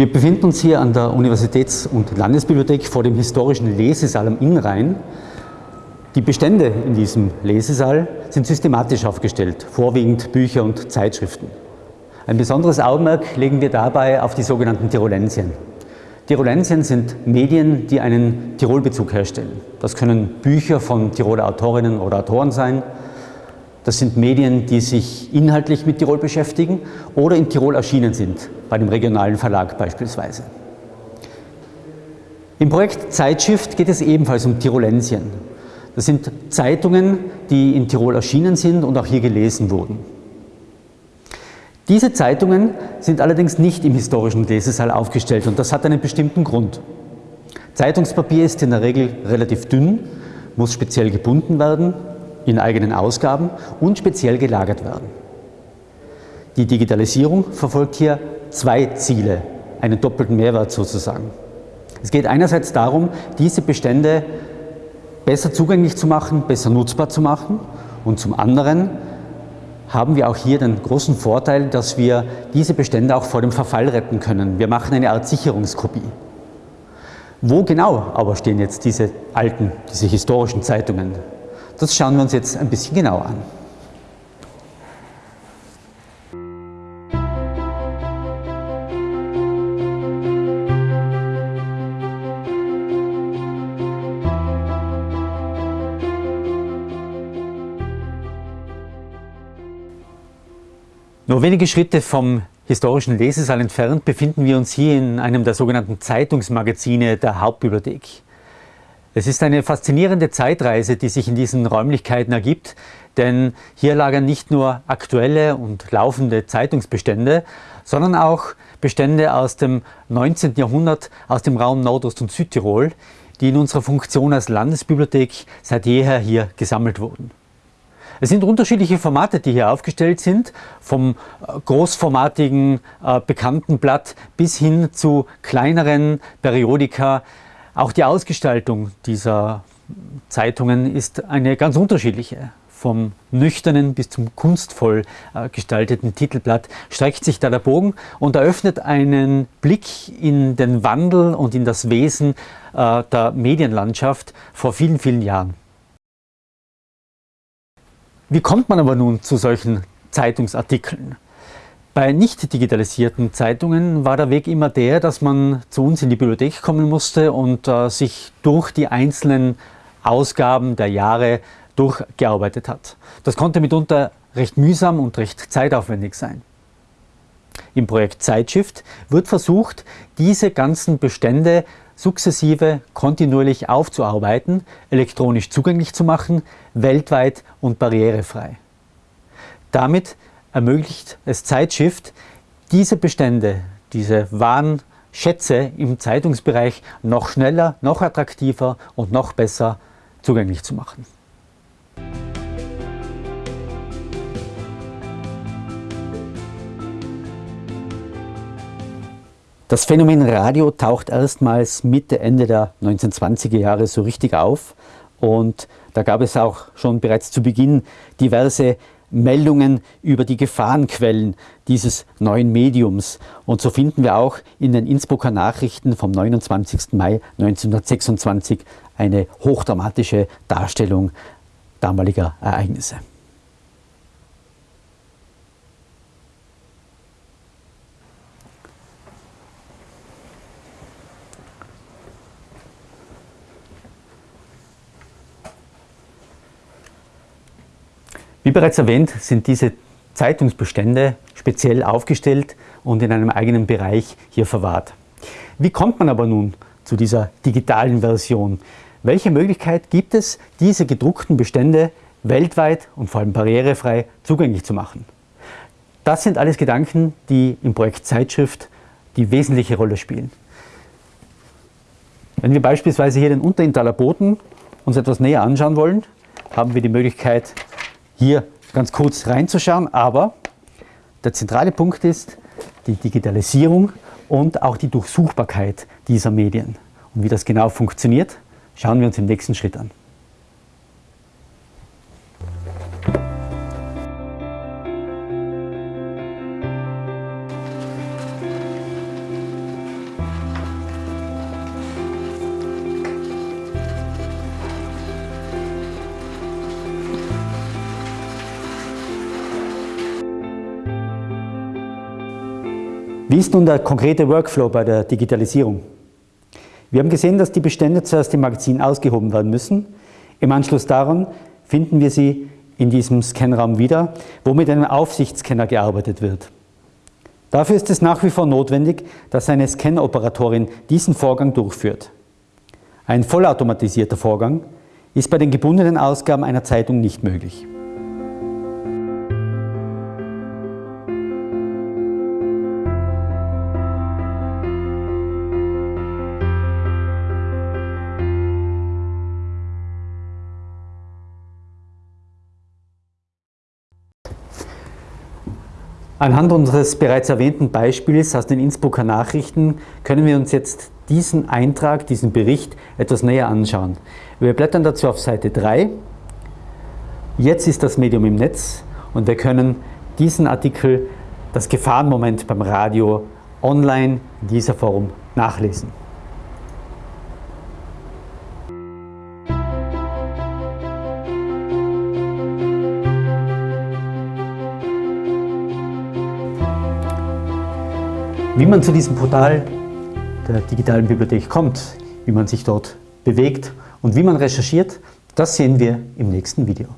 Wir befinden uns hier an der Universitäts- und Landesbibliothek vor dem historischen Lesesaal am Innrhein. Die Bestände in diesem Lesesaal sind systematisch aufgestellt, vorwiegend Bücher und Zeitschriften. Ein besonderes Augenmerk legen wir dabei auf die sogenannten Tirolensien. Tirolensien sind Medien, die einen Tirolbezug herstellen. Das können Bücher von Tiroler Autorinnen oder Autoren sein, das sind Medien, die sich inhaltlich mit Tirol beschäftigen oder in Tirol erschienen sind, bei dem regionalen Verlag beispielsweise. Im Projekt Zeitshift geht es ebenfalls um Tirolensien. Das sind Zeitungen, die in Tirol erschienen sind und auch hier gelesen wurden. Diese Zeitungen sind allerdings nicht im historischen Lesesaal aufgestellt und das hat einen bestimmten Grund. Zeitungspapier ist in der Regel relativ dünn, muss speziell gebunden werden in eigenen Ausgaben und speziell gelagert werden. Die Digitalisierung verfolgt hier zwei Ziele, einen doppelten Mehrwert sozusagen. Es geht einerseits darum, diese Bestände besser zugänglich zu machen, besser nutzbar zu machen und zum anderen haben wir auch hier den großen Vorteil, dass wir diese Bestände auch vor dem Verfall retten können. Wir machen eine Art Sicherungskopie. Wo genau aber stehen jetzt diese alten, diese historischen Zeitungen? Das schauen wir uns jetzt ein bisschen genauer an. Nur wenige Schritte vom historischen Lesesaal entfernt befinden wir uns hier in einem der sogenannten Zeitungsmagazine der Hauptbibliothek. Es ist eine faszinierende Zeitreise, die sich in diesen Räumlichkeiten ergibt, denn hier lagern nicht nur aktuelle und laufende Zeitungsbestände, sondern auch Bestände aus dem 19. Jahrhundert aus dem Raum Nordost- und Südtirol, die in unserer Funktion als Landesbibliothek seit jeher hier gesammelt wurden. Es sind unterschiedliche Formate, die hier aufgestellt sind, vom äh, großformatigen äh, bekannten Blatt bis hin zu kleineren Periodika, auch die Ausgestaltung dieser Zeitungen ist eine ganz unterschiedliche. Vom nüchternen bis zum kunstvoll äh, gestalteten Titelblatt streckt sich da der Bogen und eröffnet einen Blick in den Wandel und in das Wesen äh, der Medienlandschaft vor vielen, vielen Jahren. Wie kommt man aber nun zu solchen Zeitungsartikeln? Bei nicht digitalisierten Zeitungen war der Weg immer der, dass man zu uns in die Bibliothek kommen musste und äh, sich durch die einzelnen Ausgaben der Jahre durchgearbeitet hat. Das konnte mitunter recht mühsam und recht zeitaufwendig sein. Im Projekt Zeitshift wird versucht, diese ganzen Bestände sukzessive kontinuierlich aufzuarbeiten, elektronisch zugänglich zu machen, weltweit und barrierefrei. Damit ermöglicht es Zeitshift, diese Bestände, diese wahren Schätze im Zeitungsbereich noch schneller, noch attraktiver und noch besser zugänglich zu machen. Das Phänomen Radio taucht erstmals Mitte, Ende der 1920er Jahre so richtig auf und da gab es auch schon bereits zu Beginn diverse Meldungen über die Gefahrenquellen dieses neuen Mediums. Und so finden wir auch in den Innsbrucker Nachrichten vom 29. Mai 1926 eine hochdramatische Darstellung damaliger Ereignisse. Wie bereits erwähnt, sind diese Zeitungsbestände speziell aufgestellt und in einem eigenen Bereich hier verwahrt. Wie kommt man aber nun zu dieser digitalen Version? Welche Möglichkeit gibt es, diese gedruckten Bestände weltweit und vor allem barrierefrei zugänglich zu machen? Das sind alles Gedanken, die im Projekt Zeitschrift die wesentliche Rolle spielen. Wenn wir beispielsweise hier den Unterintaler Boden uns etwas näher anschauen wollen, haben wir die Möglichkeit, hier ganz kurz reinzuschauen, aber der zentrale Punkt ist die Digitalisierung und auch die Durchsuchbarkeit dieser Medien. Und wie das genau funktioniert, schauen wir uns im nächsten Schritt an. Wie ist nun der konkrete Workflow bei der Digitalisierung? Wir haben gesehen, dass die Bestände zuerst im Magazin ausgehoben werden müssen. Im Anschluss daran finden wir sie in diesem Scanraum wieder, wo mit einem Aufsichtsscanner gearbeitet wird. Dafür ist es nach wie vor notwendig, dass eine Scanoperatorin diesen Vorgang durchführt. Ein vollautomatisierter Vorgang ist bei den gebundenen Ausgaben einer Zeitung nicht möglich. Anhand unseres bereits erwähnten Beispiels aus den Innsbrucker Nachrichten können wir uns jetzt diesen Eintrag, diesen Bericht etwas näher anschauen. Wir blättern dazu auf Seite 3. Jetzt ist das Medium im Netz und wir können diesen Artikel, das Gefahrenmoment beim Radio, online in dieser Form nachlesen. Wie man zu diesem Portal der digitalen Bibliothek kommt, wie man sich dort bewegt und wie man recherchiert, das sehen wir im nächsten Video.